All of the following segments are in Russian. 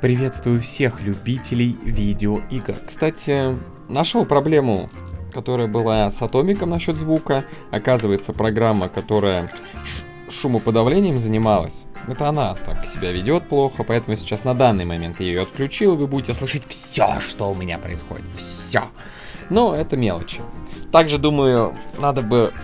Приветствую всех любителей видеоигр. Кстати, нашел проблему, которая была с Атомиком насчет звука. Оказывается, программа, которая шумоподавлением занималась, это она так себя ведет плохо, поэтому сейчас на данный момент я ее отключил, вы будете слышать все, что у меня происходит. Все. Но это мелочи. Также, думаю, надо бы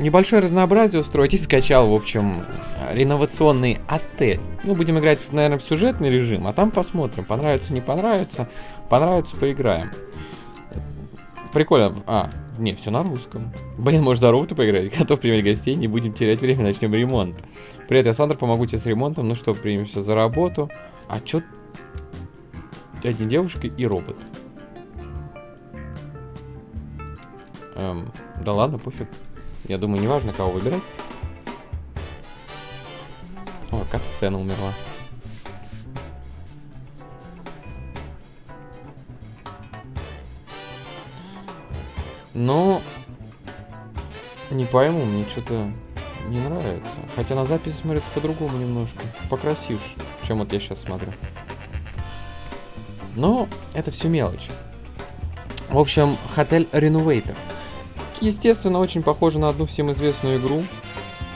небольшое разнообразие устроить и скачал, в общем, реновационный отель. Ну, будем играть, наверное, в сюжетный режим, а там посмотрим, понравится, не понравится. Понравится, поиграем. Прикольно. А, не, все на русском. Блин, может, за робота поиграть? Готов принять гостей, не будем терять время, начнем ремонт. Привет, я Сандр, помогу тебе с ремонтом. Ну что, примемся за работу. А чё... Один девушка и робот. Эм, да ладно, пофиг. Я думаю, неважно, кого выбирать. О, кат-сцена умерла. Но не пойму, мне что-то не нравится. Хотя на записи смотрится по-другому немножко. Покрасивше, чем вот я сейчас смотрю. Но это все мелочи. В общем, Hotel Renovator. Естественно, очень похоже на одну всем известную игру.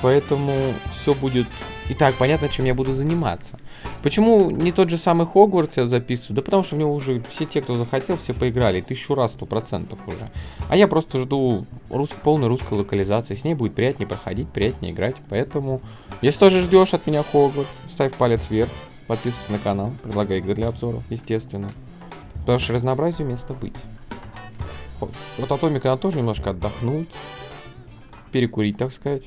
Поэтому все будет и так понятно, чем я буду заниматься. Почему не тот же самый Хогвартс я записываю? Да потому что в него уже все те, кто захотел, все поиграли. Тысячу раз, сто процентов уже. А я просто жду рус полной русской локализации. С ней будет приятнее проходить, приятнее играть. Поэтому, если тоже ждешь от меня Хогвартс, ставь палец вверх. Подписывайся на канал. Предлагай игры для обзоров, естественно. Потому что разнообразию место быть. Вот Атомика надо тоже немножко отдохнуть. Перекурить, так сказать.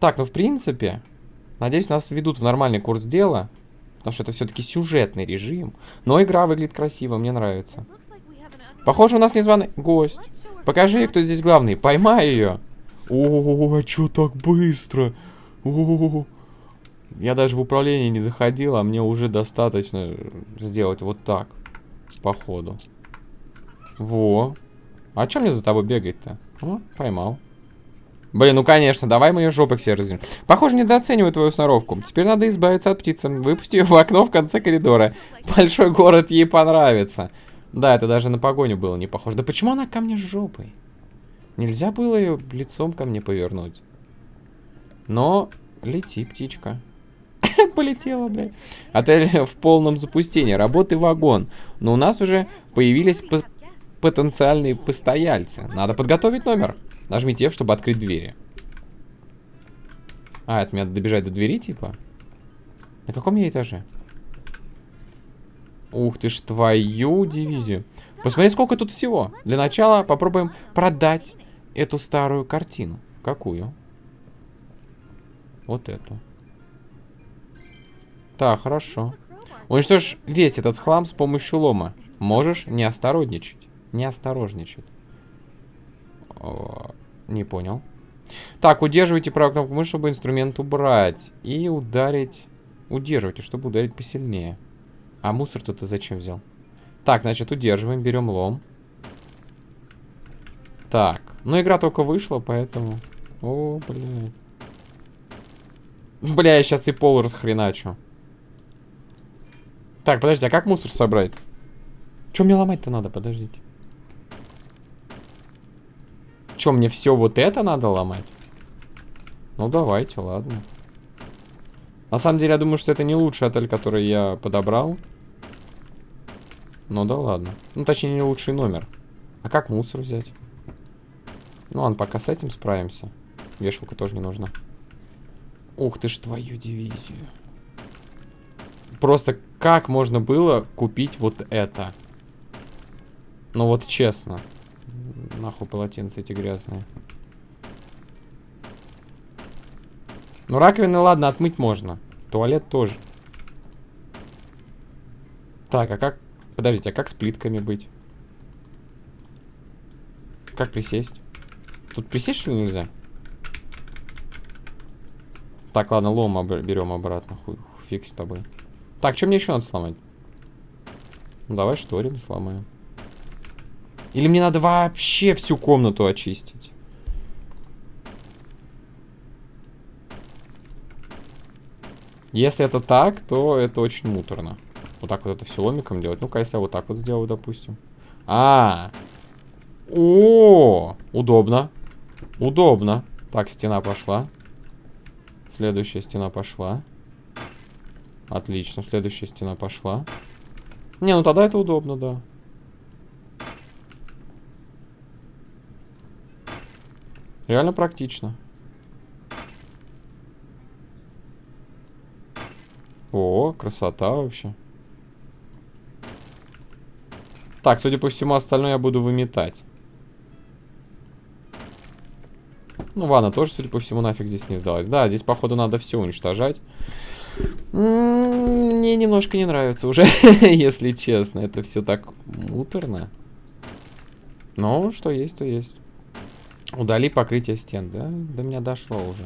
Так, ну в принципе, Надеюсь, нас введут в нормальный курс дела. Потому что это все-таки сюжетный режим. Но игра выглядит красиво, мне нравится. Похоже, у нас незваный гость. Покажи, кто здесь главный. Поймай ее. О, а что так быстро? О, я даже в управление не заходил, а мне уже достаточно сделать вот так. Походу. Во. А что мне за тобой бегать-то? Поймал. Блин, ну конечно, давай мы ее жопы все развернем. Похоже, недооцениваю твою сноровку. Теперь надо избавиться от птицы. Выпусти ее в окно в конце коридора. Большой город ей понравится. Да, это даже на погоню было не похоже. Да почему она ко мне жопой? Нельзя было ее лицом ко мне повернуть. Но лети, птичка. Полетела, блядь. Отель в полном запустении. Работы вагон. Но у нас уже появились потенциальные постояльцы. Надо подготовить номер. Нажмите F, чтобы открыть двери. А, это мне надо добежать до двери, типа? На каком я этаже? Ух ты ж, твою дивизию. Посмотри, сколько тут всего. Для начала попробуем продать эту старую картину. Какую? Вот эту. Так, хорошо. Уничтожь весь этот хлам с помощью лома. Можешь не осторожничать. Не осторожничать. Не понял. Так, удерживайте правую кнопку мыши, чтобы инструмент убрать. И ударить... Удерживайте, чтобы ударить посильнее. А мусор-то ты зачем взял? Так, значит, удерживаем, берем лом. Так. Ну, игра только вышла, поэтому... О, блин. Бля, я сейчас и пол расхреначу. Так, подожди, а как мусор собрать? Что мне ломать-то надо? Подождите. Что, мне все вот это надо ломать? Ну, давайте, ладно. На самом деле, я думаю, что это не лучший отель, который я подобрал. Ну да ладно. Ну, точнее, не лучший номер. А как мусор взять? Ну ладно, пока с этим справимся. Вешалка тоже не нужна. Ух ты ж твою дивизию. Просто как можно было купить вот это? Ну вот честно. Нахуй полотенца эти грязные. Ну, раковины, ладно, отмыть можно. Туалет тоже. Так, а как... Подождите, а как с плитками быть? Как присесть? Тут присесть, что ли, нельзя? Так, ладно, лом об берем обратно. Хуй, фиг с тобой. Так, что мне еще надо сломать? Ну, давай шторин сломаем. Или мне надо вообще всю комнату очистить? Если это так, то это очень муторно. Вот так вот это все ломиком делать. Ну-ка, если я вот так вот сделаю, допустим. А. О, удобно. Удобно. Так, стена пошла. Следующая стена пошла. Отлично, следующая стена пошла. Не, ну тогда это удобно, да. Реально практично. О, красота вообще. Так, судя по всему, остальное я буду выметать. Ну, ладно, тоже, судя по всему, нафиг здесь не сдалось. Да, здесь, походу, надо все уничтожать. Мне немножко не нравится уже, если честно. Это все так муторно. Но что есть, то есть. Удали покрытие стен, да? До меня дошло уже.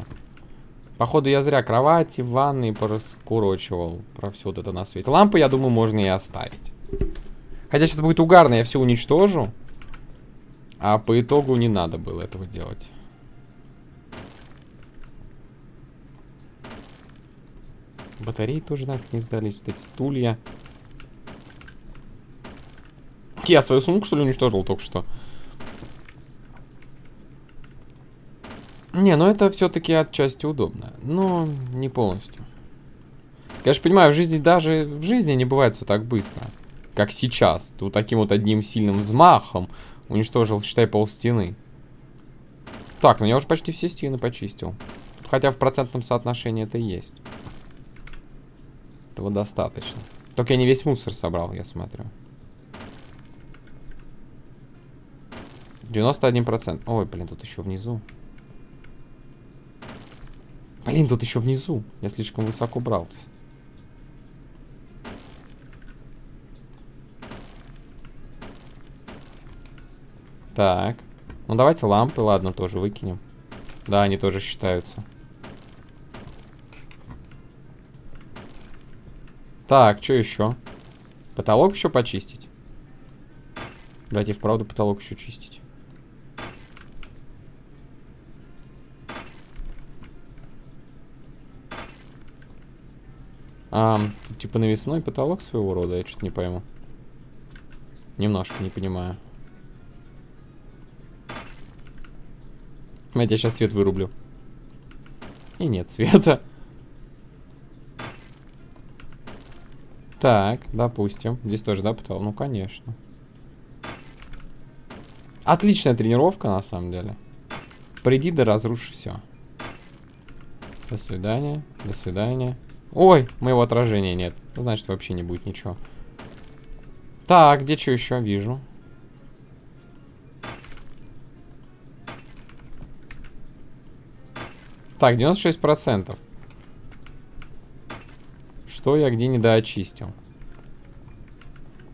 Походу, я зря кровати, ванны пораскурочивал про все вот это на свете. Лампы, я думаю, можно и оставить. Хотя сейчас будет угарно, я все уничтожу. А по итогу не надо было этого делать. Батареи тоже нафиг не сдались. Вот эти стулья. Я свою сумку, что ли, уничтожил только что? Не, ну это все-таки отчасти удобно. Но не полностью. Конечно, понимаю, в жизни даже в жизни не бывает все так быстро. Как сейчас. Ты вот таким вот одним сильным взмахом уничтожил, считай, пол стены. Так, ну я уже почти все стены почистил. Хотя в процентном соотношении это есть. Этого достаточно. Только я не весь мусор собрал, я смотрю. 91%. Ой, блин, тут еще внизу. Блин, тут еще внизу. Я слишком высоко брался. Так. Ну, давайте лампы, ладно, тоже выкинем. Да, они тоже считаются. Так, что еще? Потолок еще почистить? Давайте вправду потолок еще чистить. А, тут типа навесной потолок своего рода, я что-то не пойму. Немножко не понимаю. Я сейчас свет вырублю. И нет света. Так, допустим. Здесь тоже, да, потолок? Ну, конечно. Отличная тренировка, на самом деле. Приди да разрушь все. До свидания, до свидания. Ой, моего отражения нет. Значит, вообще не будет ничего. Так, где что еще вижу? Так, 96%. Что я где недоочистил?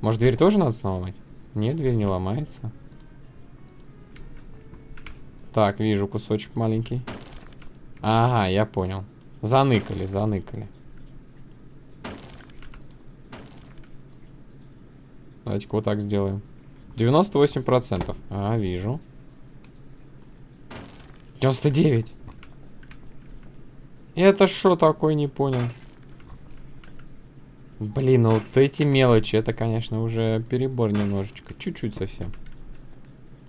Может, дверь тоже надо сломать? Нет, дверь не ломается. Так, вижу кусочек маленький. Ага, я понял. Заныкали, заныкали. Давайте-ка вот так сделаем. 98%. А, вижу. 99. Это что такое, не понял. Блин, ну вот эти мелочи, это, конечно, уже перебор немножечко. Чуть-чуть совсем.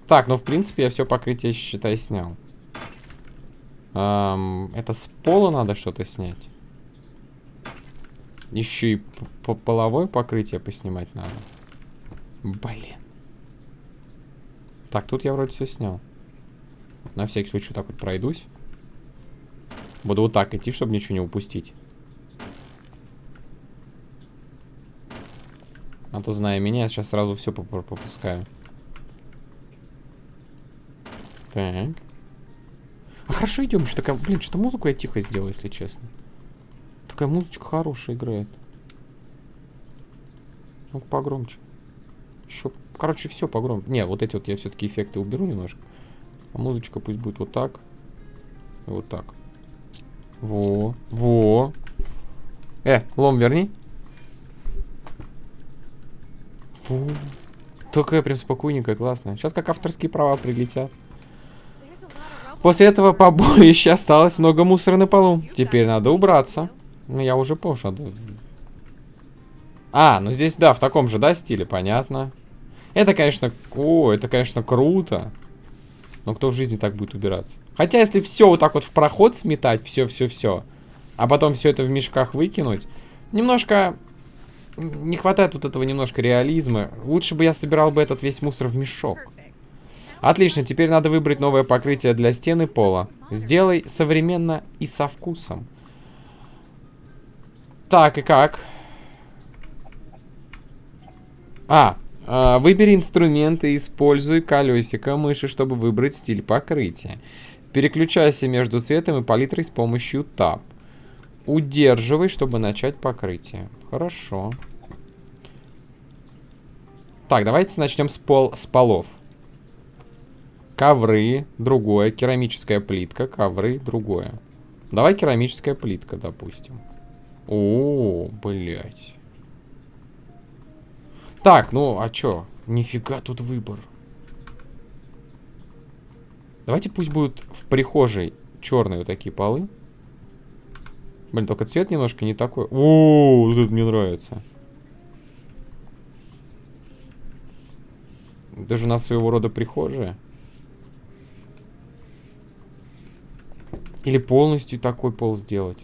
Так, ну, в принципе, я все покрытие, считай, снял. Эм, это с пола надо что-то снять. Еще и по половое покрытие поснимать надо. Блин. Так, тут я вроде все снял. На всякий случай так вот пройдусь. Буду вот так идти, чтобы ничего не упустить. А то, зная меня, я сейчас сразу все пропускаю. Так. А хорошо идем, что такая... Блин, что-то музыку я тихо сделал, если честно. Такая музычка хорошая играет. ну погромче. Еще... Короче, все погромче. Не, вот эти вот я все-таки эффекты уберу немножко. А музычка пусть будет вот так. И вот так. Во, во. Э, лом верни. Фу. Такая прям спокойненькая, классная. Сейчас как авторские права прилетят. После этого побоища осталось много мусора на полу. Теперь надо убраться. Ну, я уже понял, А, ну здесь, да, в таком же, да, стиле, понятно. Это, конечно, о, это, конечно, круто. Но кто в жизни так будет убираться? Хотя, если все вот так вот в проход сметать, все-все-все, а потом все это в мешках выкинуть, немножко не хватает вот этого немножко реализма. Лучше бы я собирал бы этот весь мусор в мешок. Отлично, теперь надо выбрать новое покрытие для стены пола. Сделай современно и со вкусом. Так, и как? А, а, выбери инструменты используй колесико мыши, чтобы выбрать стиль покрытия. Переключайся между цветом и палитрой с помощью Tab. Удерживай, чтобы начать покрытие. Хорошо. Так, давайте начнем с, пол, с полов. Ковры, другое. Керамическая плитка, ковры, другое. Давай керамическая плитка, допустим. О, блядь. Так, ну, а чё? Нифига тут выбор. Давайте пусть будут в прихожей черные вот такие полы. Блин, только цвет немножко не такой. О, вот это мне нравится. Даже у нас своего рода прихожая. Или полностью такой пол сделать.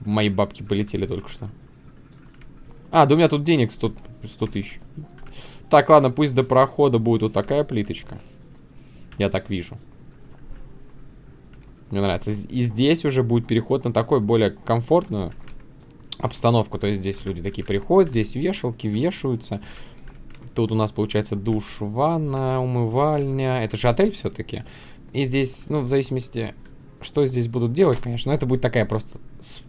Мои бабки полетели только что. А, да у меня тут денег 100, 100 тысяч. Так, ладно, пусть до прохода будет вот такая плиточка. Я так вижу. Мне нравится. И здесь уже будет переход на такой более комфортную обстановку. То есть здесь люди такие приходят, здесь вешалки вешаются. Тут у нас получается душ, ванна, умывальня. Это же отель все-таки. И здесь, ну, в зависимости, что здесь будут делать, конечно. Но это будет такая просто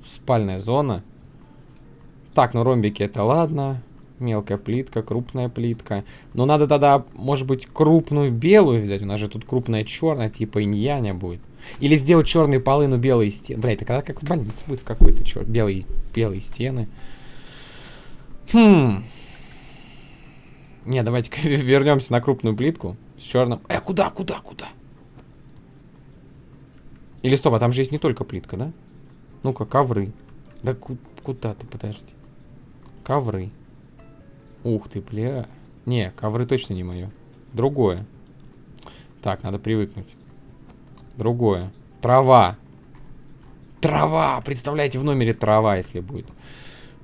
спальная зона. Так, ну ромбики это ладно. Мелкая плитка, крупная плитка. Но надо тогда, может быть, крупную белую взять. У нас же тут крупная черная, типа иньяня будет. Или сделать черные полы, но белые стены. Бля, это когда как в больнице будет какой-то черт. Белые, белые стены. Хм. Не, давайте вернемся на крупную плитку с черным. Э, куда, куда, куда? Или стоп, а там же есть не только плитка, да? Ну-ка, ковры. Да куда ты, подожди. Ковры. Ух ты, бля. Не, ковры точно не мое. Другое. Так, надо привыкнуть. Другое. Трава. Трава! Представляете, в номере трава, если будет.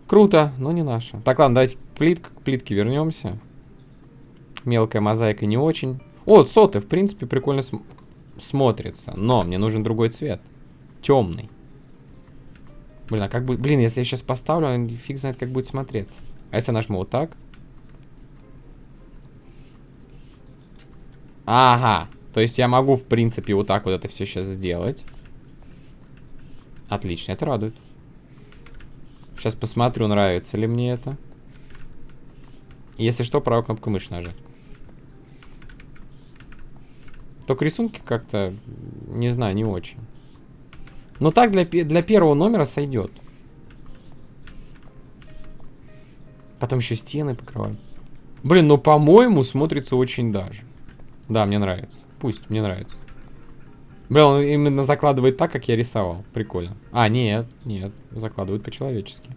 Круто, но не наша. Так, ладно, давайте плит, к плитке вернемся. Мелкая мозаика не очень. О, соты, в принципе, прикольно см смотрится. Но мне нужен другой цвет. Темный. Блин, а как бы... Блин, если я сейчас поставлю, фиг знает, как будет смотреться. А если я нажму вот так? Ага. То есть я могу, в принципе, вот так вот это все сейчас сделать. Отлично, это радует. Сейчас посмотрю, нравится ли мне это. Если что, правую кнопку мыши нажать. Только рисунки как-то, не знаю, не очень. Но так для, для первого номера сойдет. Потом еще стены покрывать. Блин, ну по-моему смотрится очень даже. Да, мне нравится. Пусть, мне нравится. Блин, он именно закладывает так, как я рисовал. Прикольно. А, нет, нет. Закладывает по-человечески.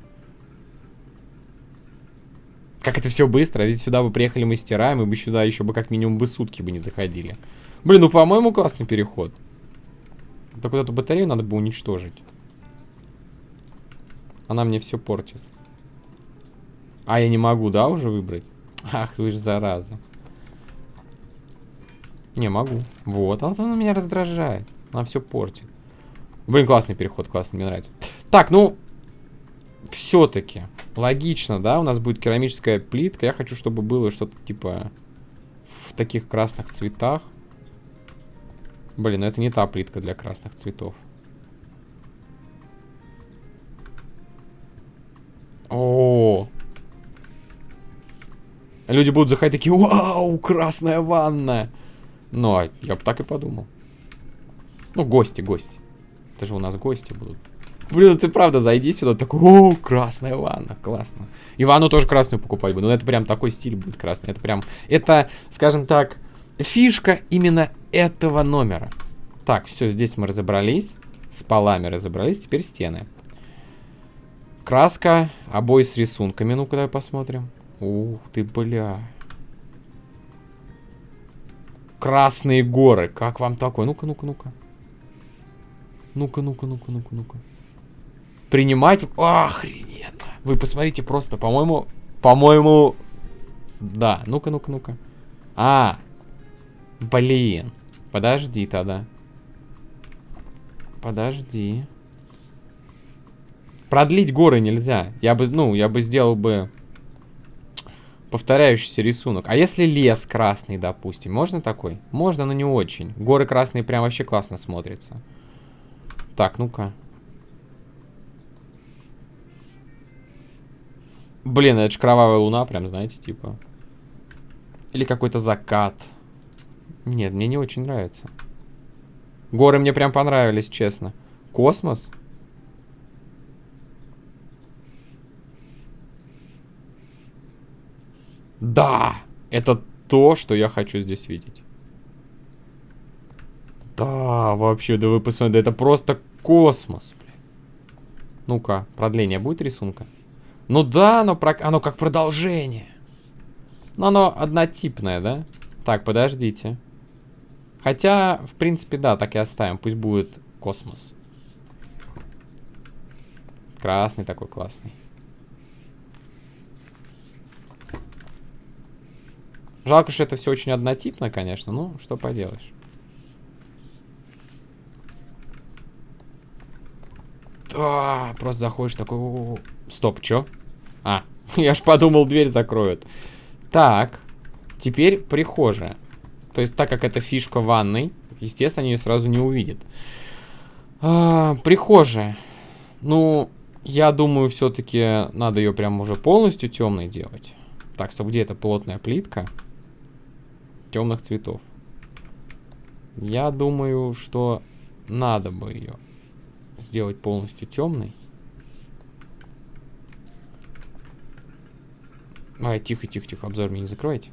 Как это все быстро. Ведь сюда бы приехали мастера, и мы бы сюда еще бы как минимум бы сутки бы не заходили. Блин, ну по-моему классный переход. Так вот эту батарею надо бы уничтожить. Она мне все портит. А, я не могу, да, уже выбрать? Ах, вы же зараза. Не, могу. Вот, а она меня раздражает. Она все портит. Блин, классный переход, классный, мне нравится. Так, ну, все-таки логично, да, у нас будет керамическая плитка. Я хочу, чтобы было что-то типа в таких красных цветах. Блин, ну это не та плитка для красных цветов. О, -о, -о. Люди будут заходить такие, вау, красная ванна. Ну, а я бы так и подумал. Ну, гости, гости. Это же у нас гости будут. Блин, ты правда зайди сюда, такой, о, красная ванна, классно. И ванну тоже красную покупать буду, но это прям такой стиль будет красный. Это прям, это, скажем так, фишка именно этого номера. Так, все, здесь мы разобрались. С полами разобрались, теперь стены. Краска, обои с рисунками. Ну-ка, давай посмотрим. Ух ты, бля. Красные горы. Как вам такое? Ну-ка, ну-ка, ну-ка. Ну-ка, ну-ка, ну-ка, ну-ка, ну-ка. Принимать... Охрененно. Вы посмотрите просто, по-моему... По-моему... Да, ну-ка, ну-ка, ну-ка. А, блин. Подожди тогда. Подожди. Продлить горы нельзя. Я бы, ну, я бы сделал бы повторяющийся рисунок. А если лес красный, допустим, можно такой? Можно, но не очень. Горы красные прям вообще классно смотрятся. Так, ну-ка. Блин, это же кровавая луна, прям, знаете, типа. Или какой-то закат. Нет, мне не очень нравится. Горы мне прям понравились, честно. Космос? Да! Это то, что я хочу здесь видеть. Да, вообще, да вы посмотрите, да это просто космос. Ну-ка, продление будет рисунка? Ну да, оно, про... оно как продолжение. Но оно однотипное, да? Так, подождите. Хотя, в принципе, да, так и оставим. Пусть будет космос. Красный такой классный. Жалко, что это все очень однотипно, конечно. Ну, что поделаешь. А, просто заходишь такой... Стоп, чё? А, я ж подумал, дверь закроют. Так, теперь прихожая. То есть, так как это фишка ванной, естественно, они ее сразу не увидят. А, прихожая. Ну, я думаю, все-таки надо ее прям уже полностью темной делать. Так, стоп, где эта плотная плитка? Темных цветов. Я думаю, что надо бы ее сделать полностью темной. Ай, тихо, тихо, тихо, обзор мне не закройте.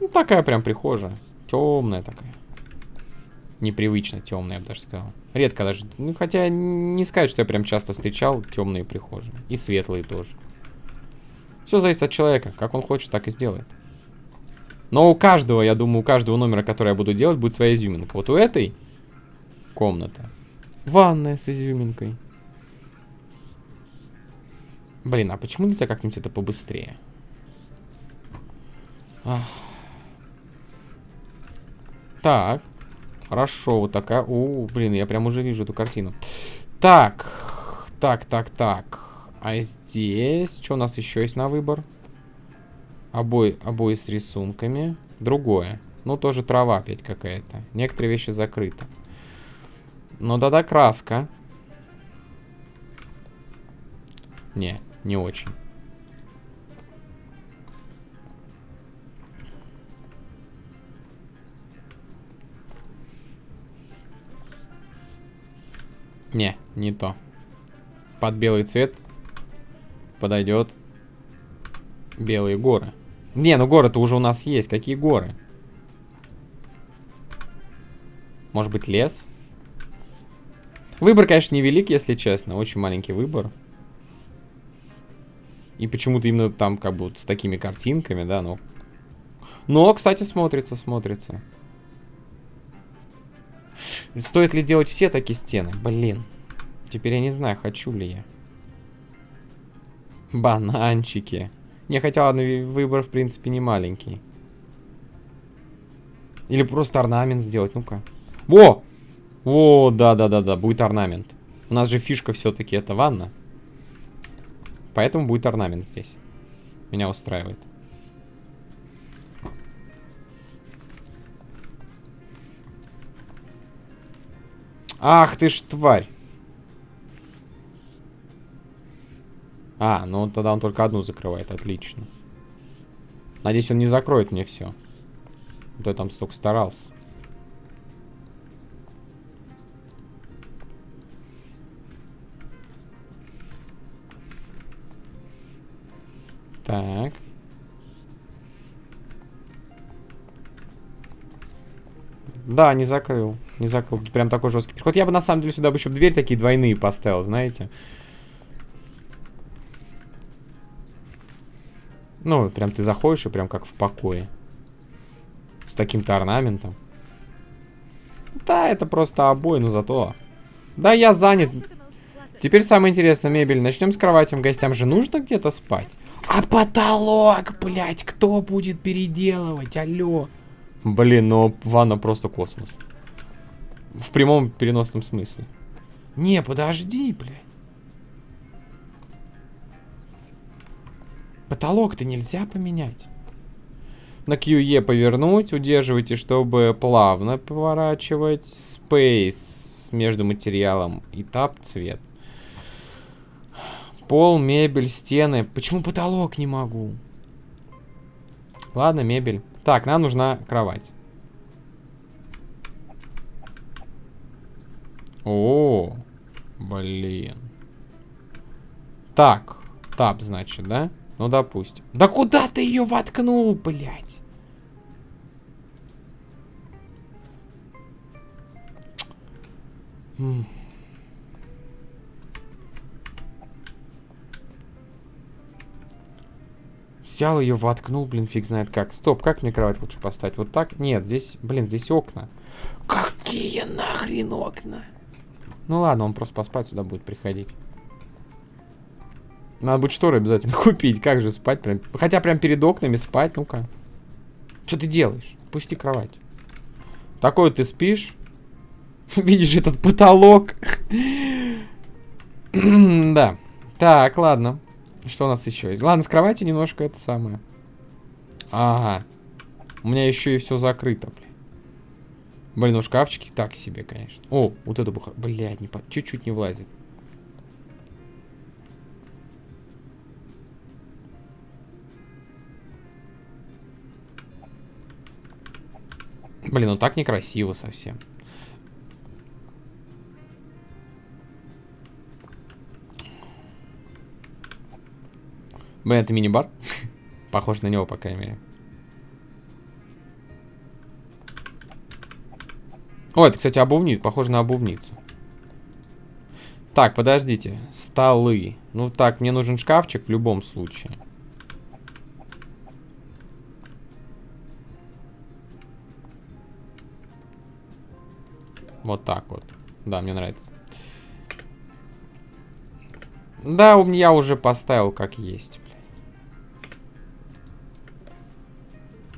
Ну, такая прям прихожая. Темная такая. Непривычно темная, я бы даже сказал. Редко даже. Ну, хотя не сказать, что я прям часто встречал темные прихожие. И светлые тоже. Все зависит от человека. Как он хочет, так и сделает. Но у каждого, я думаю, у каждого номера, который я буду делать, будет своя изюминка. Вот у этой комната. Ванная с изюминкой. Блин, а почему нельзя как-нибудь это побыстрее? Ах. Так. Хорошо, вот такая. О, блин, я прям уже вижу эту картину. Так. Так, так, так. А здесь... Что у нас еще есть на выбор? Обои, обои с рисунками. Другое. Ну, тоже трава опять какая-то. Некоторые вещи закрыты. Ну, да-да, краска. Не, не очень. Не, не то. Под белый цвет подойдет белые горы. Не, ну горы-то уже у нас есть. Какие горы? Может быть лес? Выбор, конечно, невелик, если честно. Очень маленький выбор. И почему-то именно там как вот с такими картинками, да, но... Но, кстати, смотрится, смотрится. Стоит ли делать все такие стены? Блин. Теперь я не знаю, хочу ли я. Бананчики. Не, хотя ладно, выбор, в принципе, не маленький. Или просто орнамент сделать, ну-ка. Во! О, да-да-да-да, будет орнамент. У нас же фишка все-таки это ванна. Поэтому будет орнамент здесь. Меня устраивает. Ах ты ж тварь. А, ну тогда он только одну закрывает, отлично. Надеюсь, он не закроет мне все. То я там столько старался. Так. Да, не закрыл. Не закрыл. Тут прям такой жесткий переход. Я бы на самом деле сюда бы еще дверь такие двойные поставил, знаете. Ну, прям ты заходишь и прям как в покое. С таким-то орнаментом. Да, это просто обои, но зато... Да, я занят. Теперь самое интересное, мебель. Начнем с кровати. Гостям же нужно где-то спать. А потолок, блядь, кто будет переделывать? Алло. Блин, ну ванна просто космос. В прямом переносном смысле. Не, подожди, блядь. Потолок-то нельзя поменять. На QE повернуть, удерживайте, чтобы плавно поворачивать. Space между материалом и тап цвет. Пол, мебель, стены. Почему потолок не могу? Ладно, мебель. Так, нам нужна кровать. О, блин. Так, тап, значит, да? Ну, допустим. Да куда ты ее воткнул, блядь? М Взял ее, воткнул, блин, фиг знает как. Стоп, как мне кровать лучше поставить? Вот так? Нет, здесь, блин, здесь окна. Какие нахрен окна? Ну ладно, он просто поспать сюда будет приходить. Надо будет шторы обязательно купить. Как же спать? Прям... Хотя прям перед окнами спать, ну-ка. Что ты делаешь? Пусти кровать. Такой ты спишь. Видишь этот потолок? да. Так, ладно. Что у нас еще есть? Ладно, с кровати немножко это самое. Ага. У меня еще и все закрыто, блин. Блин, ну шкафчики так себе, конечно. О, вот это буха. Блядь, не по... чуть-чуть не влазит. Блин, ну так некрасиво совсем. Блин, это мини-бар? Похож на него, по крайней мере. О, это, кстати, обувница. Похоже на обувницу. Так, подождите. Столы. Ну так, мне нужен шкафчик в любом случае. Вот так вот. Да, мне нравится. Да, у меня уже поставил как есть.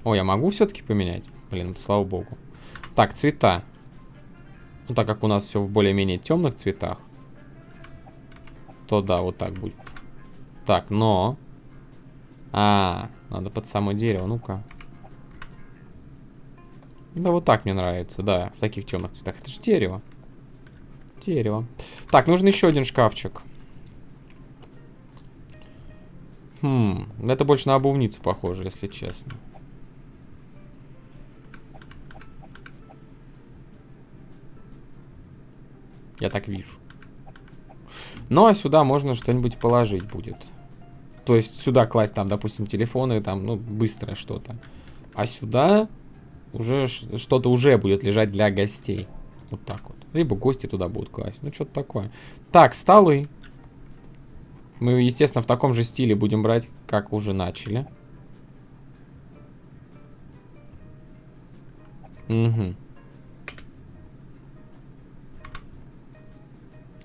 О, я могу все-таки поменять? Блин, слава богу. Так, цвета. Ну, так как у нас все в более-менее темных цветах, то да, вот так будет. Так, но... А, надо под само дерево, ну-ка. Да, вот так мне нравится, да, в таких темных цветах. Это же дерево. Дерево. Так, нужен еще один шкафчик. Хм, это больше на обувницу похоже, если честно. Я так вижу. Ну, а сюда можно что-нибудь положить будет. То есть сюда класть там, допустим, телефоны, там, ну, быстрое что-то. А сюда уже что-то уже будет лежать для гостей. Вот так вот. Либо гости туда будут класть. Ну, что-то такое. Так, столы. Мы, естественно, в таком же стиле будем брать, как уже начали. Угу.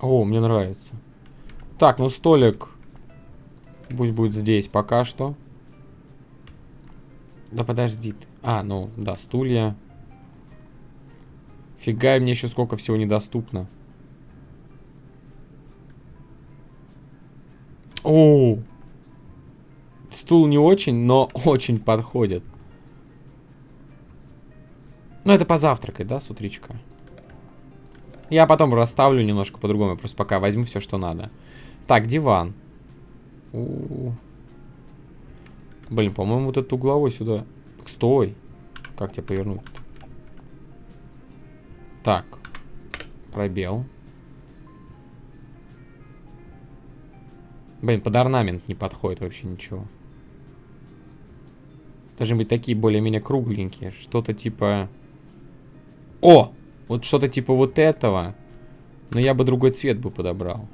О, мне нравится. Так, ну столик пусть будет здесь пока что. Да подожди. А, ну, да, стулья. Фига, мне еще сколько всего недоступно. О, стул не очень, но очень подходит. Ну, это позавтракать, да, с утречка? Я потом расставлю немножко по-другому. Просто пока возьму все, что надо. Так, диван. У -у -у. Блин, по-моему, вот этот угловой сюда. Стой. Как тебя повернуть? -то? Так. Пробел. Блин, под орнамент не подходит вообще ничего. Должны быть такие более-менее кругленькие. Что-то типа... О! Вот что-то типа вот этого. Но я бы другой цвет бы подобрал.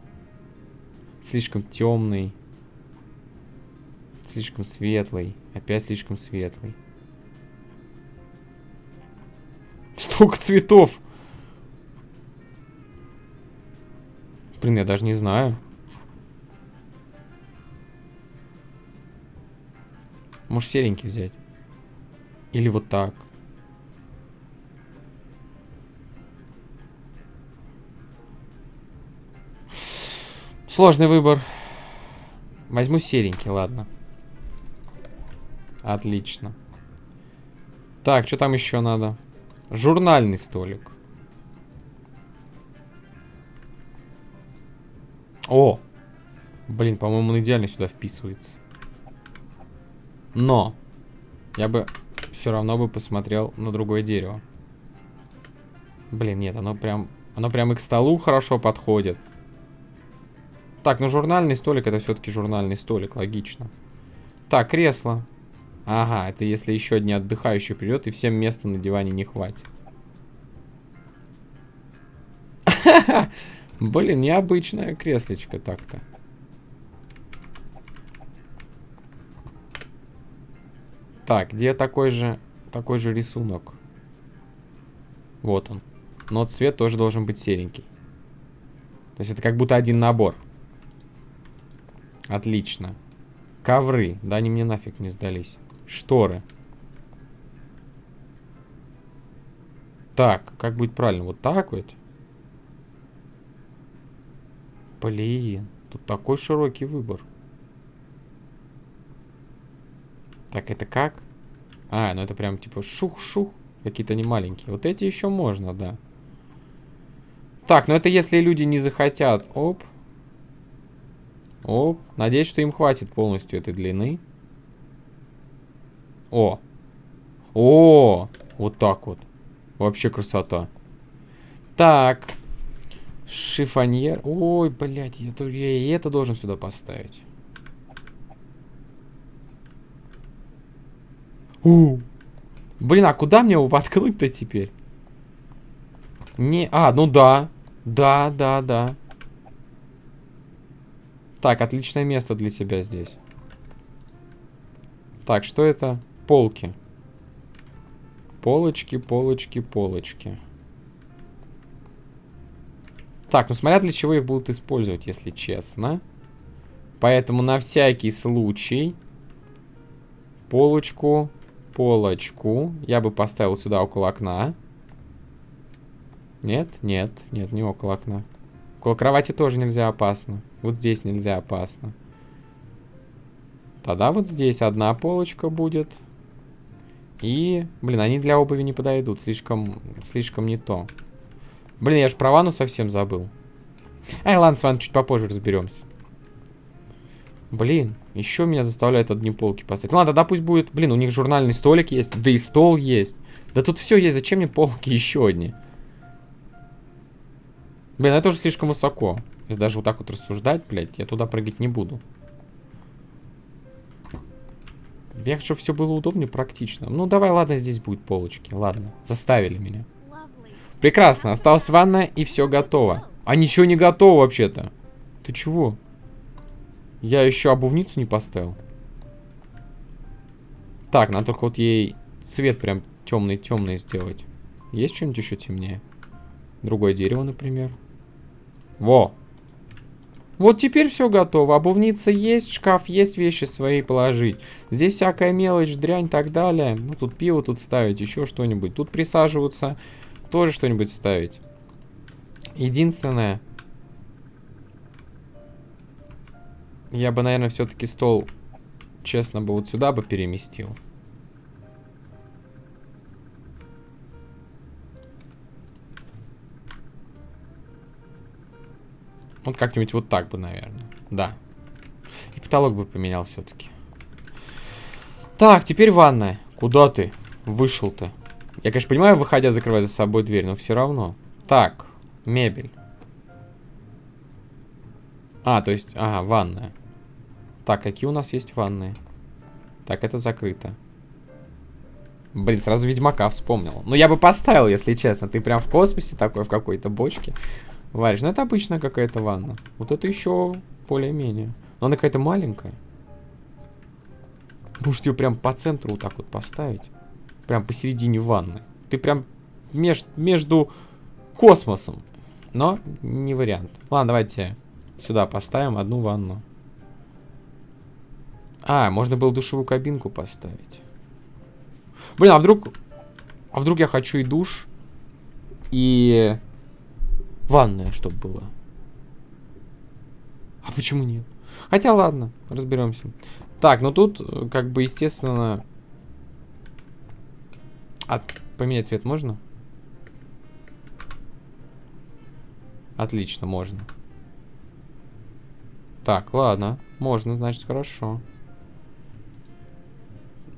Слишком темный. Слишком светлый. Опять слишком светлый. Столько цветов! Блин, я даже не знаю. Может серенький взять? Или вот так? Сложный выбор. Возьму серенький, ладно. Отлично. Так, что там еще надо? Журнальный столик. О! Блин, по-моему, он идеально сюда вписывается. Но! Я бы все равно бы посмотрел на другое дерево. Блин, нет, оно прям... Оно прям и к столу хорошо подходит. Так, ну журнальный столик это все-таки журнальный столик, логично. Так, кресло. Ага, это если еще одни отдыхающие придет и всем места на диване не хватит. Блин, необычное креслечко так-то. Так, где такой же, такой же рисунок? Вот он. Но цвет тоже должен быть серенький. То есть это как будто один набор. Отлично. Ковры. Да они мне нафиг не сдались. Шторы. Так, как будет правильно? Вот так вот? Блин, тут такой широкий выбор. Так, это как? А, ну это прям типа шух-шух. Какие-то не маленькие. Вот эти еще можно, да. Так, ну это если люди не захотят. Оп. О, надеюсь, что им хватит полностью этой длины. О. О, вот так вот. Вообще красота. Так. Шифоньер. Ой, блядь, я, я и это должен сюда поставить. У. Блин, а куда мне его воткнуть-то теперь? Не, а, ну да. Да, да, да. Так, отличное место для тебя здесь. Так, что это? Полки. Полочки, полочки, полочки. Так, ну смотря для чего их будут использовать, если честно. Поэтому на всякий случай полочку, полочку я бы поставил сюда около окна. Нет, нет, нет, не около окна. Около кровати тоже нельзя опасно. Вот здесь нельзя опасно. Тогда вот здесь одна полочка будет. И, блин, они для обуви не подойдут. Слишком, слишком не то. Блин, я же про ванну совсем забыл. Ай, ладно, с вами чуть попозже разберемся. Блин, еще меня заставляют одни полки поставить. Ну ладно, да пусть будет. Блин, у них журнальный столик есть, да и стол есть. Да тут все есть, зачем мне полки еще одни? Блин, это уже слишком высоко. Если даже вот так вот рассуждать, блядь, я туда прыгать не буду. Я хочу, все было удобнее, практично. Ну, давай, ладно, здесь будет полочки. Ладно, заставили меня. Прекрасно, осталась ванна и все готово. А ничего не готово вообще-то. Ты чего? Я еще обувницу не поставил. Так, надо только вот ей цвет прям темный-темный сделать. Есть что-нибудь еще темнее? Другое дерево, например. Во! Вот теперь все готово. Обувница есть, шкаф есть, вещи свои положить. Здесь всякая мелочь, дрянь и так далее. Ну, тут пиво тут ставить, еще что-нибудь. Тут присаживаться, тоже что-нибудь ставить. Единственное... Я бы, наверное, все-таки стол, честно бы, вот сюда бы переместил. Вот как-нибудь вот так бы, наверное. Да. И потолок бы поменял все-таки. Так, теперь ванная. Куда ты? Вышел-то. Я, конечно, понимаю, выходя, закрывать за собой дверь, но все равно. Так, мебель. А, то есть, ага, ванная. Так, какие у нас есть ванные? Так, это закрыто. Блин, сразу Ведьмака вспомнил. Ну, я бы поставил, если честно. Ты прям в космосе такой, в какой-то бочке варишь. Ну, это обычная какая-то ванна. Вот это еще более-менее. Но она какая-то маленькая. Может ее прям по центру вот так вот поставить? Прям посередине ванны. Ты прям меж, между космосом. Но не вариант. Ладно, давайте сюда поставим одну ванну. А, можно было душевую кабинку поставить. Блин, а вдруг... А вдруг я хочу и душ, и ванная, чтобы было. А почему нет? Хотя ладно, разберемся. Так, ну тут, как бы, естественно... От... Поменять цвет можно? Отлично, можно. Так, ладно. Можно, значит, хорошо.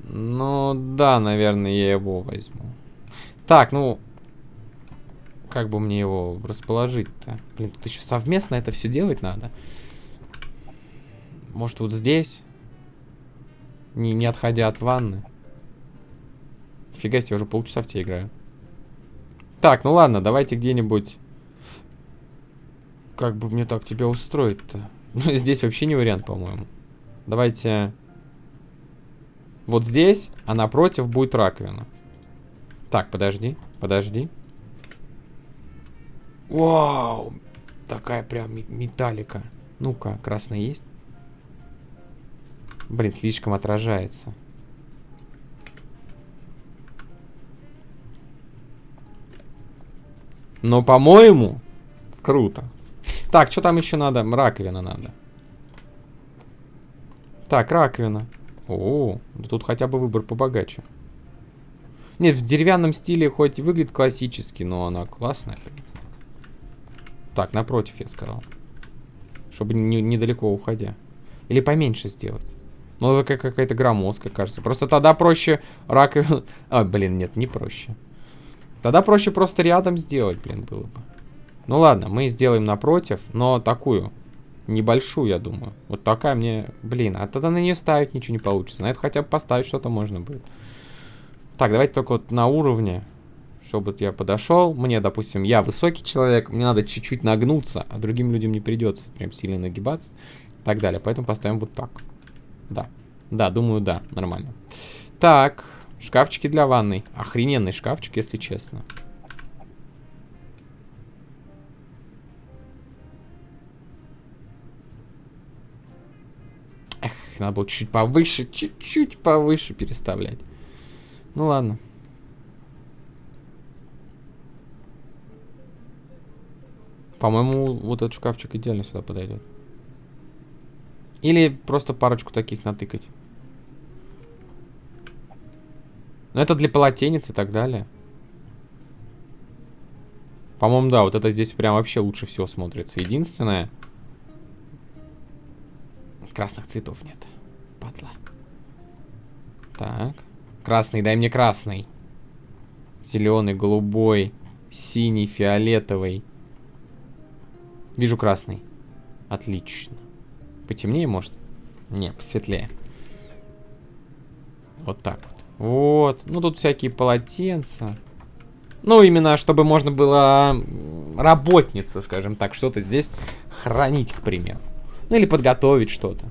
Ну, да, наверное, я его возьму. Так, ну... Как бы мне его расположить-то? Блин, тут еще совместно это все делать надо. Может, вот здесь? Не, не отходя от ванны. Фига себе, уже полчаса в тебе играю. Так, ну ладно, давайте где-нибудь... Как бы мне так тебя устроить-то? Ну, здесь вообще не вариант, по-моему. Давайте... Вот здесь, а напротив будет раковина. Так, подожди, подожди. Вау! Такая прям металлика. Ну-ка, красный есть? Блин, слишком отражается. Но, по-моему, круто. Так, что там еще надо? Раковина надо. Так, раковина. О, тут хотя бы выбор побогаче. Нет, в деревянном стиле хоть выглядит классически, но она классная. Так, напротив, я сказал. Чтобы не, недалеко уходя. Или поменьше сделать. Ну, это какая-то громоздкая, кажется. Просто тогда проще раковину... А, блин, нет, не проще. Тогда проще просто рядом сделать, блин, было бы. Ну ладно, мы сделаем напротив, но такую. Небольшую, я думаю. Вот такая мне... Блин, а тогда на нее ставить ничего не получится. На это хотя бы поставить что-то можно будет. Так, давайте только вот на уровне. Чтобы я подошел. Мне, допустим, я высокий человек. Мне надо чуть-чуть нагнуться. А другим людям не придется прям сильно нагибаться. И так далее. Поэтому поставим вот так. Да. Да, думаю, да. Нормально. Так. Шкафчики для ванной. Охрененный шкафчик, если честно. надо было чуть-чуть повыше, чуть-чуть повыше переставлять. Ну ладно. По-моему, вот этот шкафчик идеально сюда подойдет. Или просто парочку таких натыкать. Но это для полотенец и так далее. По-моему, да, вот это здесь прям вообще лучше всего смотрится. Единственное... Красных цветов нет падла. Так. Красный, дай мне красный. Зеленый, голубой, синий, фиолетовый. Вижу красный. Отлично. Потемнее, может? Не, посветлее. Вот так вот. Вот. Ну, тут всякие полотенца. Ну, именно, чтобы можно было работница, скажем так, что-то здесь хранить, к примеру. Ну, или подготовить что-то.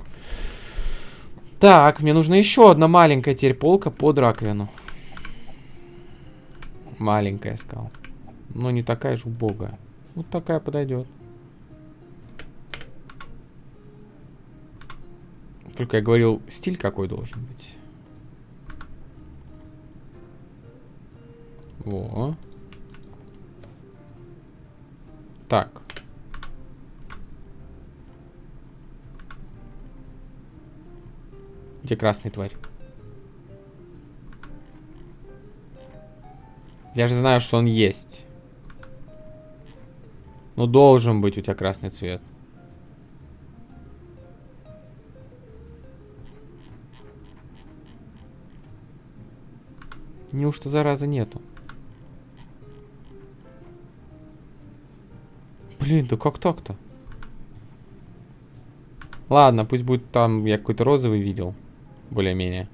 Так, мне нужна еще одна маленькая теперь полка под раковину. Маленькая, сказал. Но не такая же убогая. Вот такая подойдет. Только я говорил, стиль какой должен быть. Во. Так. Где красный тварь? Я же знаю, что он есть. Ну, должен быть у тебя красный цвет. Неужто зараза нету? Блин, да как так-то? Ладно, пусть будет там, я какой-то розовый видел более-менее.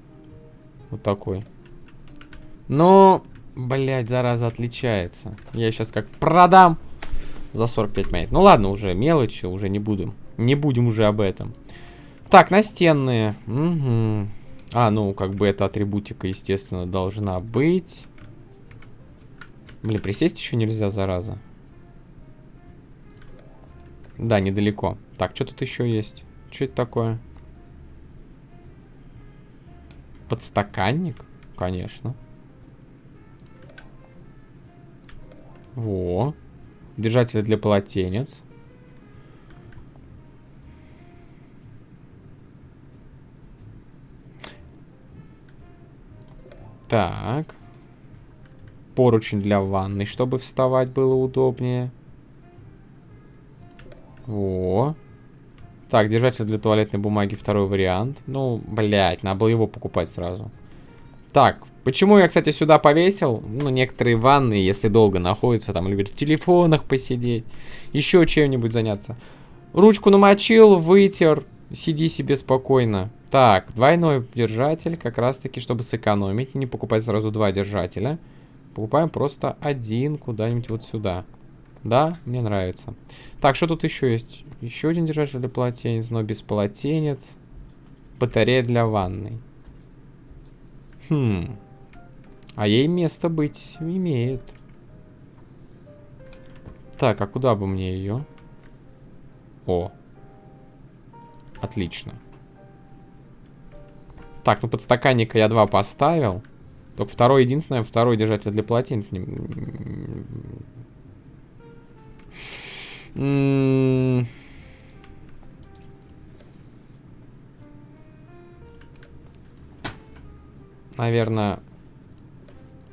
Вот такой. Но, блядь, зараза отличается. Я сейчас как продам за 45 монет. Ну ладно, уже мелочи, уже не будем. Не будем уже об этом. Так, настенные. Угу. А, ну, как бы эта атрибутика, естественно, должна быть. Блин, присесть еще нельзя, зараза. Да, недалеко. Так, что тут еще есть? Что это такое? Подстаканник? Конечно. Во. Держатель для полотенец. Так. Поручень для ванны, чтобы вставать было удобнее. Во. Так, держатель для туалетной бумаги, второй вариант. Ну, блядь, надо было его покупать сразу. Так, почему я, кстати, сюда повесил? Ну, некоторые ванны, если долго находятся, там, любят в телефонах посидеть. Еще чем-нибудь заняться. Ручку намочил, вытер. Сиди себе спокойно. Так, двойной держатель, как раз-таки, чтобы сэкономить. Не покупать сразу два держателя. Покупаем просто один куда-нибудь вот сюда. Да, мне нравится. Так, что тут еще есть? Еще один держатель для полотенец, но без полотенец. Батарея для ванной. Хм. А ей место быть имеет. Так, а куда бы мне ее? О. Отлично. Так, ну подстаканника я два поставил. Только второй единственное, второй держатель для полотенец. Не... Наверное,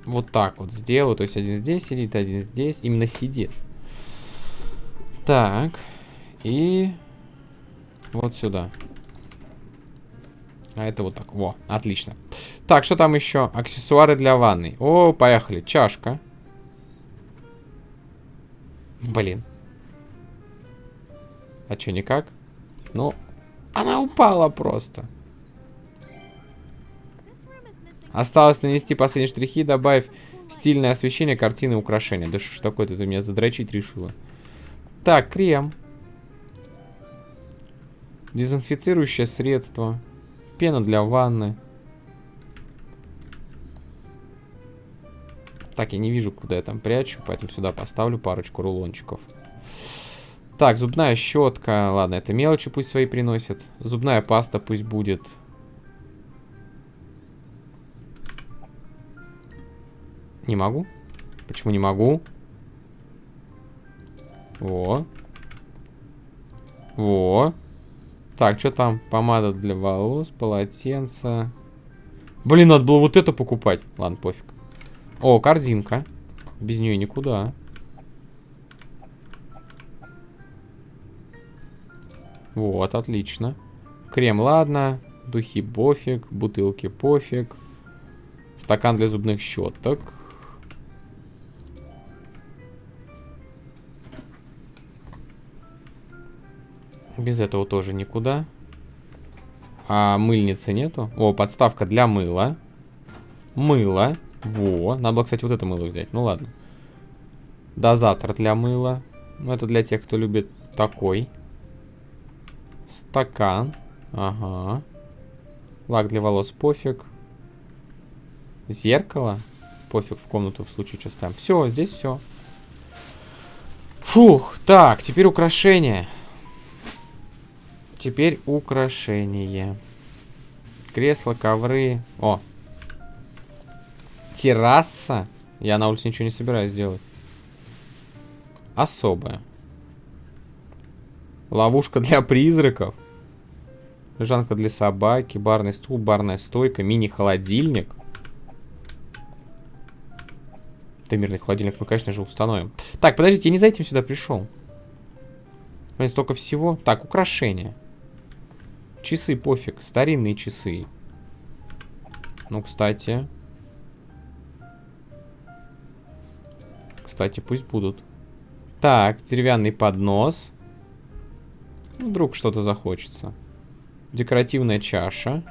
вот так вот сделаю. То есть один здесь сидит, один здесь. Именно сидит. Так. И вот сюда. А это вот так. Во, отлично. Так, что там еще? Аксессуары для ванны. О, поехали. Чашка. Блин. А что, никак? Ну, она упала просто. Осталось нанести последние штрихи, добавив стильное освещение, картины, украшения. Да что ж такое-то ты меня задрочить решила? Так, крем. Дезинфицирующее средство. Пена для ванны. Так, я не вижу, куда я там прячу, поэтому сюда поставлю парочку рулончиков. Так, зубная щетка. Ладно, это мелочи пусть свои приносят. Зубная паста пусть будет. Не могу? Почему не могу? Во. Во. Так, что там? Помада для волос, полотенце. Блин, надо было вот это покупать. Ладно, пофиг. О, корзинка. Без нее никуда. Вот, отлично. Крем, ладно. Духи пофиг. Бутылки пофиг. Стакан для зубных щеток. Без этого тоже никуда. А мыльницы нету? О, подставка для мыла. Мыло. Во. Надо было, кстати, вот это мыло взять. Ну ладно. Дозатор для мыла. Ну, это для тех, кто любит такой. Стакан. Ага. Лак для волос пофиг. Зеркало. Пофиг в комнату в случае, что ставим. Все, здесь все. Фух. Так, теперь украшения. Теперь украшения. Кресло, ковры. О. Терраса. Я на улице ничего не собираюсь делать. Особая. Ловушка для призраков. Лежанка для собаки. Барный стул, барная стойка. Мини-холодильник. Таймерный холодильник мы, конечно же, установим. Так, подождите, я не за этим сюда пришел. Столько всего. Так, украшения. Часы пофиг. Старинные часы. Ну, кстати. Кстати, пусть будут. Так, деревянный поднос. Ну, вдруг что-то захочется. Декоративная чаша.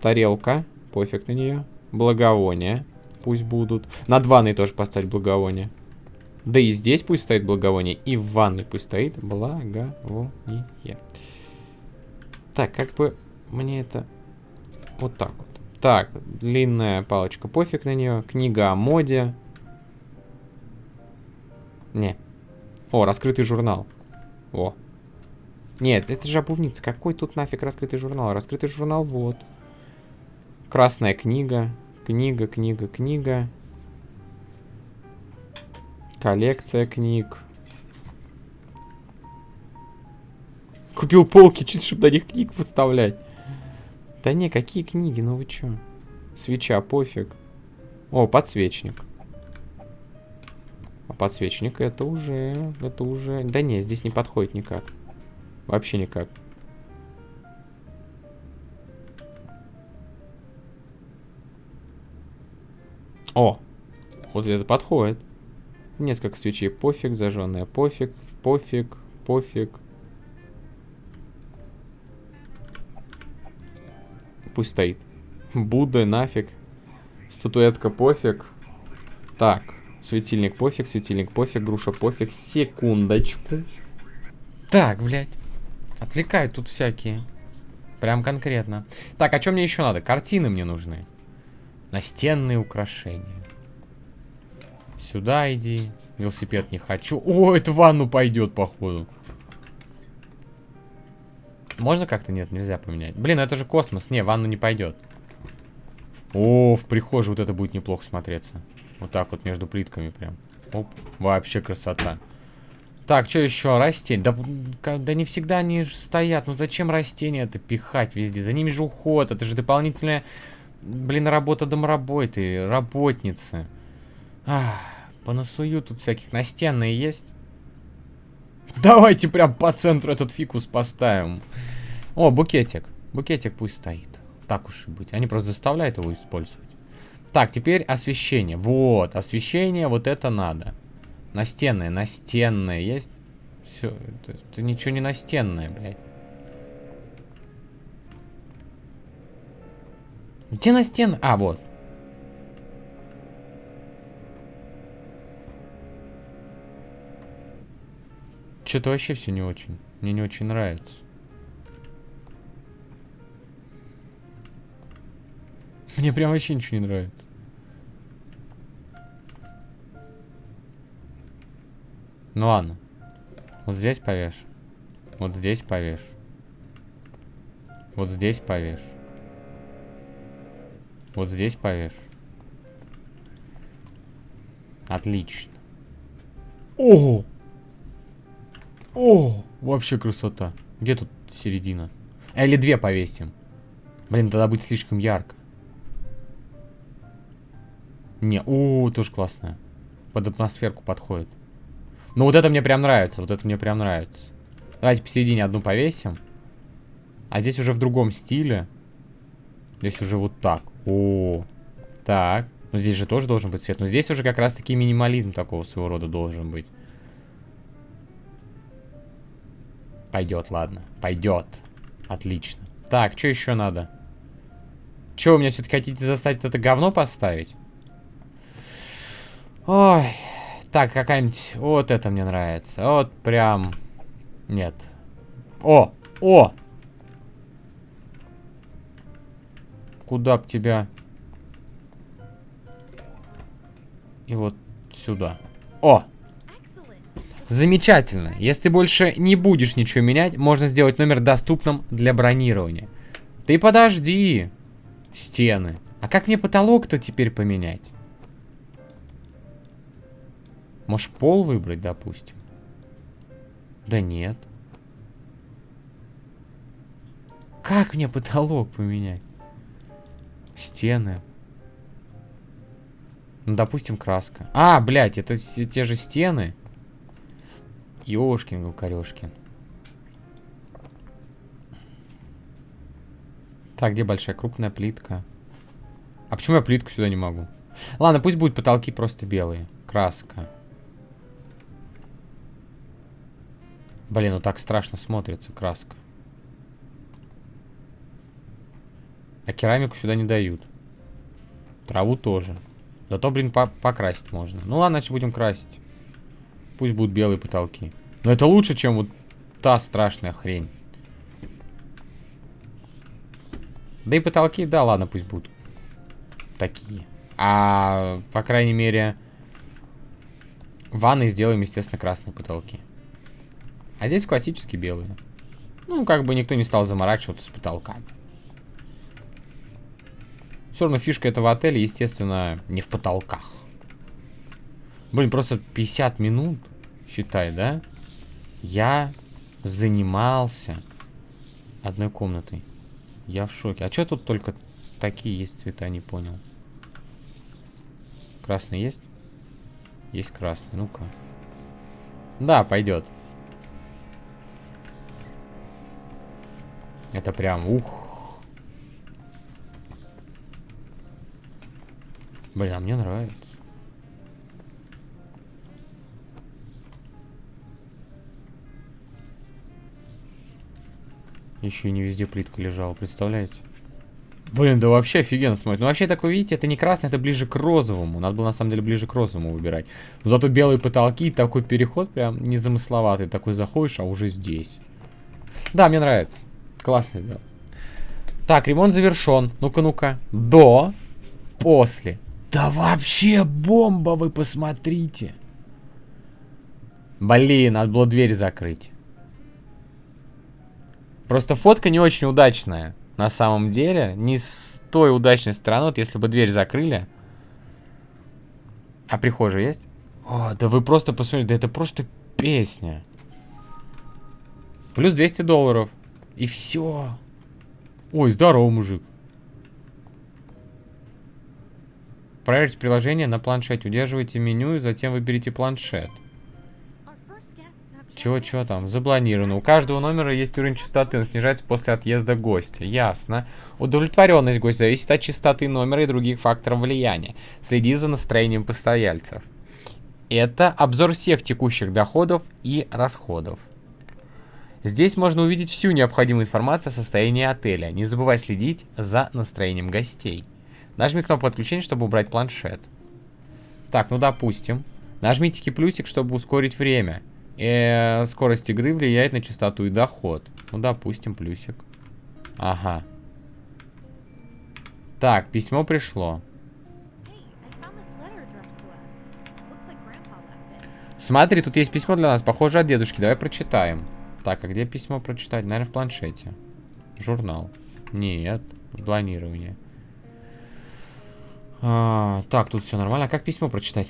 Тарелка. Пофиг на нее. благовония. Пусть будут. Над ванной тоже поставить благовоние. Да и здесь пусть стоит благовоние. И в ванной пусть стоит благовоние. Так, как бы мне это... Вот так вот. Так, длинная палочка, пофиг на нее. Книга о моде. Не. О, раскрытый журнал. О. Нет, это же обувница. Какой тут нафиг раскрытый журнал? Раскрытый журнал вот. Красная книга. Книга, книга, книга. Коллекция книг. Купил полки, чисто чтобы на них книг выставлять. Да не, какие книги, ну вы чё? Свеча, пофиг. О, подсвечник. А подсвечник это уже, это уже... Да не, здесь не подходит никак. Вообще никак. О! Вот это подходит. Несколько свечей. Пофиг, зажженная. Пофиг, пофиг, пофиг. Пусть стоит. Будда, нафиг. Статуэтка, пофиг. Так, светильник, пофиг, светильник, пофиг, груша, пофиг. Секундочку. Так, блядь. Отвлекают тут всякие. Прям конкретно. Так, а что мне еще надо? Картины мне нужны. Настенные украшения. Сюда иди. Велосипед не хочу. О, это в ванну пойдет, походу. Можно как-то? Нет, нельзя поменять. Блин, это же космос. Не, ванну не пойдет. О, в прихожей вот это будет неплохо смотреться. Вот так вот между плитками прям. Оп, вообще красота. Так, что еще? Растения. Да, да не всегда они стоят. Ну зачем растения это пихать везде? За ними же уход. Это же дополнительная, блин, работа домработы, работницы. Ах, понасую тут всяких. Настенные есть? Давайте прям по центру этот фикус поставим. О, букетик. Букетик пусть стоит. Так уж и быть. Они просто заставляют его использовать. Так, теперь освещение. Вот, освещение, вот это надо. Настенное, настенное есть? Все, это, это ничего не настенное, блядь. Где настенное? А, вот. Что-то вообще все не очень. Мне не очень нравится. Мне прям вообще ничего не нравится. Ну ладно. Вот здесь повеш. Вот здесь повеш. Вот здесь повеш. Вот здесь повеш. Отлично. О! О, вообще красота. Где тут середина? А, или две повесим. Блин, тогда будет слишком ярко. Не, о, тоже классная. Под атмосферку подходит. Ну вот это мне прям нравится, вот это мне прям нравится. Давайте посередине одну повесим. А здесь уже в другом стиле. Здесь уже вот так. О, так. Ну здесь же тоже должен быть свет. Но здесь уже как раз таки минимализм такого своего рода должен быть. Пойдет, ладно. Пойдет. Отлично. Так, что еще надо? Че, вы меня все-таки хотите заставить это говно поставить? Ой. Так, какая-нибудь... Вот это мне нравится. Вот прям... Нет. О! О! Куда б тебя... И вот сюда. О! Замечательно. Если больше не будешь ничего менять, можно сделать номер доступным для бронирования. Ты подожди. Стены. А как мне потолок-то теперь поменять? Может пол выбрать, допустим? Да нет. Как мне потолок поменять? Стены. Ну, допустим, краска. А, блядь, это те же стены. Ёшкин, Галкарёшкин. Так, где большая крупная плитка? А почему я плитку сюда не могу? Ладно, пусть будут потолки просто белые. Краска. Блин, ну так страшно смотрится краска. А керамику сюда не дают. Траву тоже. Зато, блин, по покрасить можно. Ну ладно, значит будем красить. Пусть будут белые потолки. Но это лучше, чем вот та страшная хрень. Да и потолки, да, ладно, пусть будут такие. А, по крайней мере, ванной сделаем, естественно, красные потолки. А здесь классические белые. Ну, как бы никто не стал заморачиваться с потолками. Все равно фишка этого отеля, естественно, не в потолках. Блин, просто 50 минут, считай, да? Я занимался одной комнатой. Я в шоке. А что тут только такие есть цвета, не понял. Красный есть? Есть красный, ну-ка. Да, пойдет. Это прям, ух. Блин, а мне нравится. Еще и не везде плитка лежала, представляете? Блин, да вообще офигенно смотрит. Ну вообще такой, видите, это не красный, это ближе к розовому. Надо было на самом деле ближе к розовому выбирать. Но зато белые потолки, такой переход прям незамысловатый. Такой заходишь, а уже здесь. Да, мне нравится. Классно сделал. Так, ремонт завершен. Ну-ка, ну-ка. До. После. Да вообще бомба, вы посмотрите. Блин, надо было дверь закрыть. Просто фотка не очень удачная. На самом деле. Не с той удачной стороны. Вот если бы дверь закрыли. А прихожая есть? О, да вы просто посмотрите. Да это просто песня. Плюс 200 долларов. И все. Ой, здорово, мужик. Проверьте приложение на планшете. Удерживайте меню и затем выберите планшет. Чего-чего там? Заблонировано. У каждого номера есть уровень частоты, он снижается после отъезда гостя. Ясно. Удовлетворенность гостя зависит от частоты номера и других факторов влияния. Следи за настроением постояльцев. Это обзор всех текущих доходов и расходов. Здесь можно увидеть всю необходимую информацию о состоянии отеля. Не забывай следить за настроением гостей. Нажми кнопку отключения, чтобы убрать планшет. Так, ну допустим. Нажмите плюсик, чтобы ускорить время. Э, скорость игры влияет на частоту и доход. Ну, допустим, плюсик. Ага. Так, письмо пришло. Смотри, тут есть письмо для нас, похоже от дедушки. Давай прочитаем. Так, а где письмо прочитать? Наверное, в планшете. Журнал. Нет, планирование. А, так, тут все нормально. А как письмо прочитать?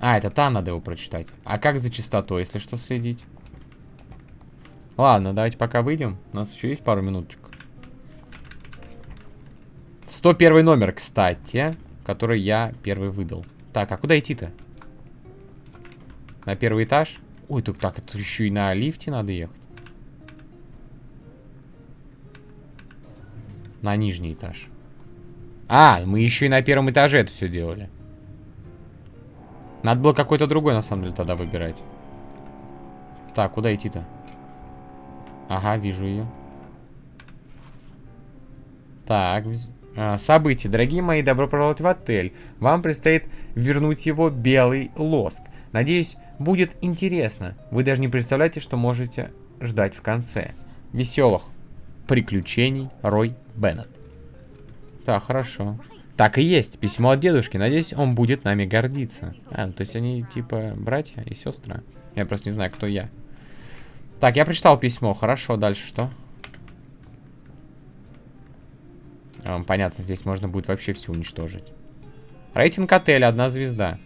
А, это там надо его прочитать. А как за частотой, если что, следить? Ладно, давайте пока выйдем. У нас еще есть пару минуточек. 101 номер, кстати, который я первый выдал. Так, а куда идти-то? На первый этаж? Ой, тут так, это еще и на лифте надо ехать. На нижний этаж. А, мы еще и на первом этаже это все делали. Надо было какой-то другой, на самом деле, тогда выбирать. Так, куда идти-то? Ага, вижу ее. Так, а, события. Дорогие мои, добро пожаловать в отель. Вам предстоит вернуть его белый лоск. Надеюсь, будет интересно. Вы даже не представляете, что можете ждать в конце. Веселых приключений Рой Беннет. Так, хорошо. Так и есть. Письмо от дедушки. Надеюсь, он будет нами гордиться. А, ну, то есть они типа братья и сестры. Я просто не знаю, кто я. Так, я прочитал письмо. Хорошо, дальше что? А, понятно, здесь можно будет вообще все уничтожить. Рейтинг отеля, одна звезда.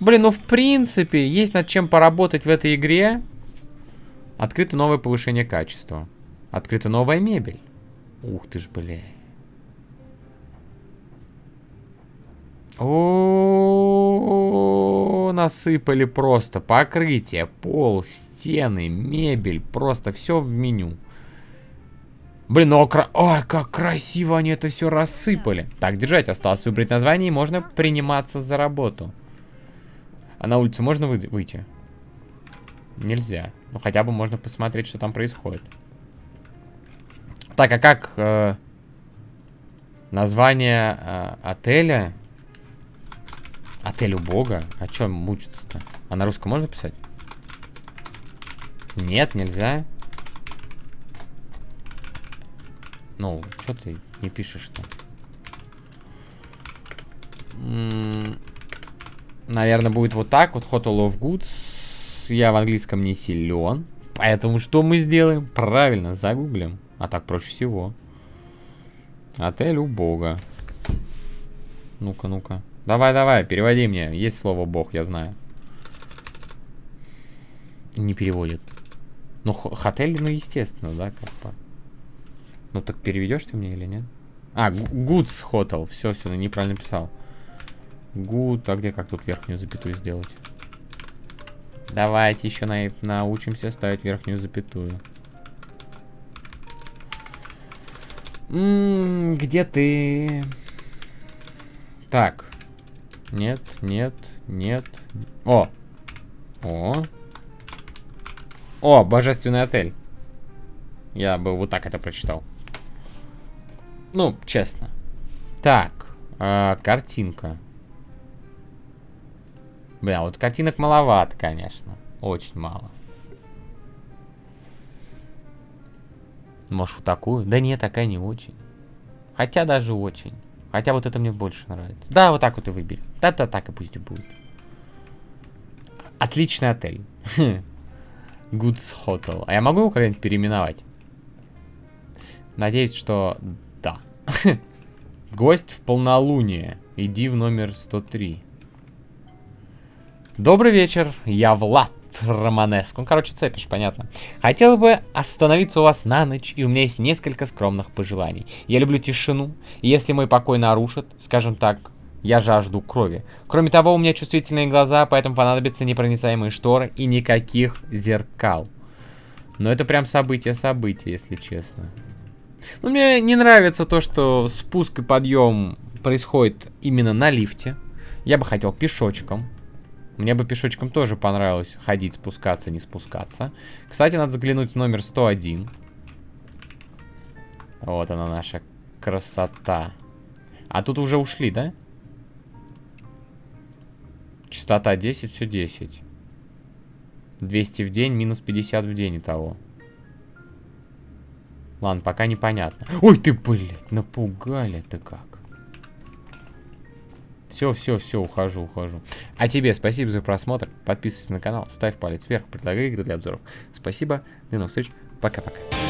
Блин, ну в принципе, есть над чем поработать в этой игре. Открыто новое повышение качества. Открыта новая мебель. Ух ты ж, блядь. О, насыпали просто покрытие, пол, стены, мебель, просто все в меню. Блин, ну. Ой, как красиво они это все рассыпали. Так, держать, осталось выбрать название и можно приниматься за работу. А на улицу можно вы... выйти? Нельзя. Ну, хотя бы можно посмотреть, что там происходит. Так, а как... Э... Название э, отеля. Отель у бога. А чем мучиться-то? А на русском можно писать? Нет, нельзя. Ну, что ты не пишешь-то? Наверное, будет вот так вот. Hotel of Goods. Я в английском не силен. Поэтому что мы сделаем? Правильно, загуглим. А так проще всего. Отель у бога. Ну-ка, ну-ка. Давай, давай, переводи мне. Есть слово бог, я знаю. Не переводит. Ну, хотель, ну, естественно, да, как бы. Ну, так переведешь ты мне или нет? А, Goods Hotel. Все, все, ну, неправильно писал. Good. А где как тут верхнюю запятую сделать? Давайте еще на научимся ставить верхнюю запятую. М -м, где ты? Так. Нет, нет, нет. О! О! О, божественный отель. Я бы вот так это прочитал. Ну, честно. Так, э, картинка. Бля, вот картинок маловато, конечно. Очень мало. Может, вот такую? Да нет, такая не очень. Хотя даже очень. Хотя вот это мне больше нравится. Да, вот так вот и выбери. Да-да, так и пусть будет. Отличный отель. Goods Hotel. А я могу его когда-нибудь переименовать? Надеюсь, что да. Гость в полнолуние. Иди в номер 103. Добрый вечер, я Влад Романеск. Ну, короче, цепишь, понятно. Хотел бы остановиться у вас на ночь, и у меня есть несколько скромных пожеланий. Я люблю тишину, и если мой покой нарушит, скажем так, я жажду крови. Кроме того, у меня чувствительные глаза, поэтому понадобятся непроницаемые шторы и никаких зеркал. Но это прям событие-событие, если честно. Ну, мне не нравится то, что спуск и подъем происходит именно на лифте. Я бы хотел пешочком. Мне бы пешочком тоже понравилось ходить, спускаться, не спускаться. Кстати, надо заглянуть в номер 101. Вот она наша красота. А тут уже ушли, да? Частота 10, все 10. 200 в день, минус 50 в день и того. Ладно, пока непонятно. Ой, ты, блядь, напугали-то как. Все, все, все, ухожу, ухожу. А тебе спасибо за просмотр. Подписывайся на канал, ставь палец вверх, предлагай игры для обзоров. Спасибо, до новых встреч, пока-пока.